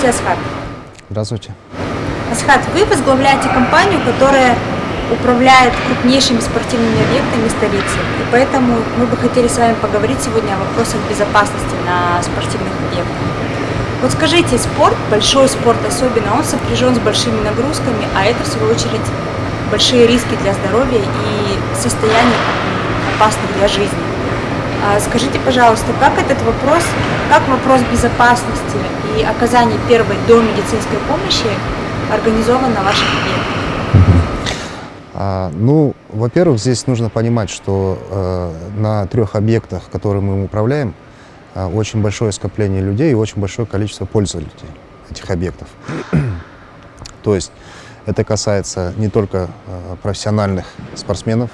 Здравствуйте, Асхат. Здравствуйте. Асхат, вы возглавляете компанию, которая управляет крупнейшими спортивными объектами столицы. И поэтому мы бы хотели с вами поговорить сегодня о вопросах безопасности на спортивных объектах. Вот скажите, спорт, большой спорт особенно, он сопряжен с большими нагрузками, а это в свою очередь большие риски для здоровья и состояний опасных для жизни. А скажите, пожалуйста, как этот вопрос, как вопрос безопасности и оказания первой до медицинской помощи организован на ваших объектах? А, ну, во-первых, здесь нужно понимать, что э, на трех объектах, которые мы управляем, э, очень большое скопление людей и очень большое количество пользователей этих объектов. То есть это касается не только э, профессиональных спортсменов,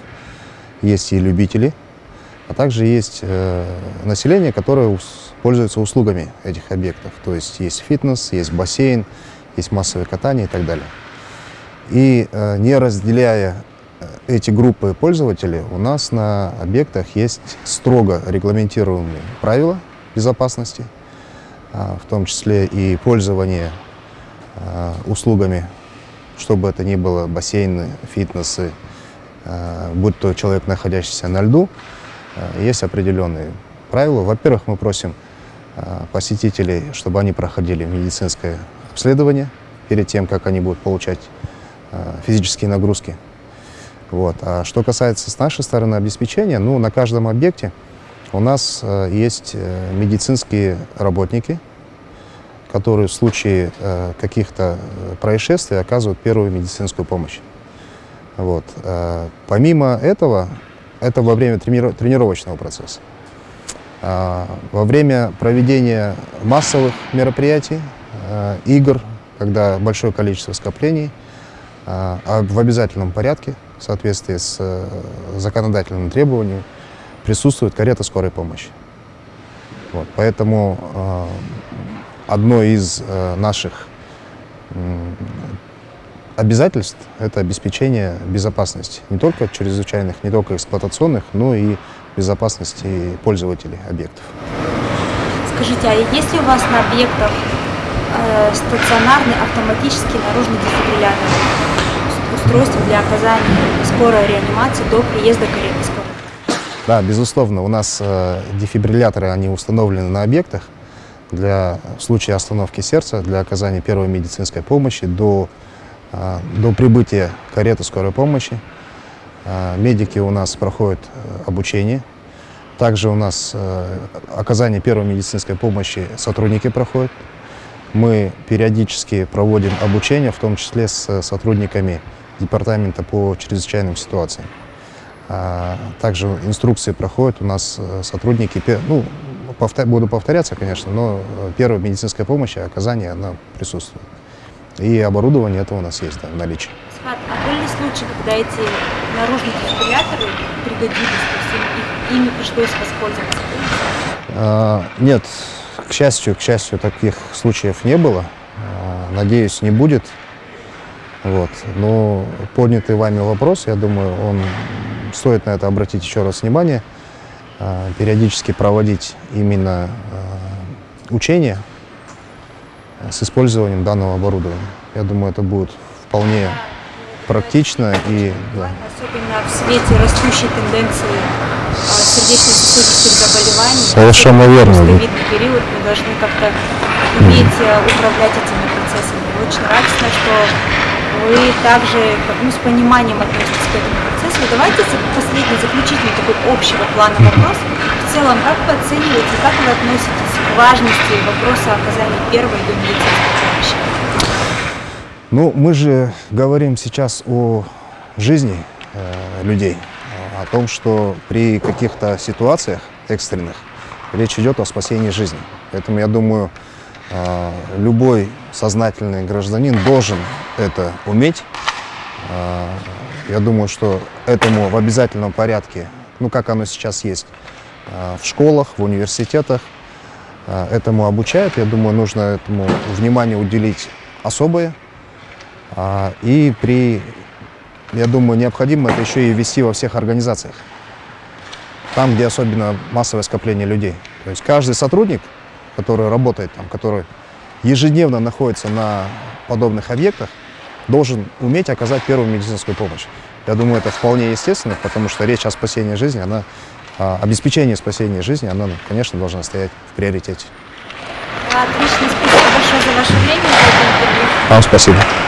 есть и любители, а также есть э, население, которое пользуется услугами этих объектов. То есть есть фитнес, есть бассейн, есть массовое катание и так далее. И э, не разделяя э, эти группы пользователей, у нас на объектах есть строго регламентируемые правила безопасности, э, в том числе и пользование услугами, чтобы это ни было бассейны, фитнесы, будь то человек, находящийся на льду, есть определенные правила. Во-первых, мы просим э, посетителей, чтобы они проходили медицинское обследование перед тем, как они будут получать э, физические нагрузки. Вот. А что касается с нашей стороны обеспечения, ну, на каждом объекте у нас есть медицинские работники, которые в случае каких-то происшествий оказывают первую медицинскую помощь. Вот. Помимо этого, это во время тренировочного процесса. А, во время проведения массовых мероприятий, а, игр, когда большое количество скоплений, а, в обязательном порядке, в соответствии с э, законодательным требованием, присутствует карета скорой помощи. Вот, поэтому одно из э, наших обязательств – это обеспечение безопасности не только чрезвычайных, не только эксплуатационных, но и безопасности пользователей объектов. Скажите, а есть ли у вас на объектах э, стационарный автоматический наружный дефибриллятор, устройство для оказания скорой реанимации до приезда кареты скорой? Да, безусловно, у нас э, дефибрилляторы, они установлены на объектах для в случае остановки сердца, для оказания первой медицинской помощи до до прибытия кареты скорой помощи а, медики у нас проходят э, обучение. Также у нас э, оказание первой медицинской помощи сотрудники проходят. Мы периодически проводим обучение, в том числе с сотрудниками департамента по чрезвычайным ситуациям. А, также инструкции проходят у нас э, сотрудники, ну, буду повторяться, конечно, но первая медицинская помощь и оказание, она присутствует. И оборудование это у нас есть да, в наличии. Схат, а были случаи, когда эти наружные дефибрилляторы пригодились, то есть ими пришлось воспользоваться? А, нет, к счастью, к счастью, таких случаев не было. А, надеюсь, не будет. Вот. Но поднятый вами вопрос, я думаю, он стоит на это обратить еще раз внимание, а, периодически проводить именно а, учения с использованием данного оборудования. Я думаю, это будет вполне практично и... Да. Особенно в свете растущей тенденции а, сердечно-сосудистых заболеваний. Совершенно верно. В период мы должны как-то уметь mm. управлять этими процессами. Очень радостно, что вы также ну, с пониманием относитесь к этому процессу. Давайте последний, заключительный такой общего плана вопрос. В целом, как вы оцениваете, как вы относитесь важности вопроса оказания первой до медицинской помощи? Ну, мы же говорим сейчас о жизни э, людей, о том, что при каких-то ситуациях экстренных речь идет о спасении жизни. Поэтому я думаю, э, любой сознательный гражданин должен это уметь. Э, я думаю, что этому в обязательном порядке, ну как оно сейчас есть, э, в школах, в университетах, этому обучают. Я думаю, нужно этому внимание уделить особое. А, и при, я думаю, необходимо это еще и вести во всех организациях. Там, где особенно массовое скопление людей. То есть каждый сотрудник, который работает там, который ежедневно находится на подобных объектах, должен уметь оказать первую медицинскую помощь. Я думаю, это вполне естественно, потому что речь о спасении жизни, она, а, обеспечение спасения жизни, она, конечно, должна стоять в приоритете. Отлично, спасибо большое за ваше время. Вам спасибо.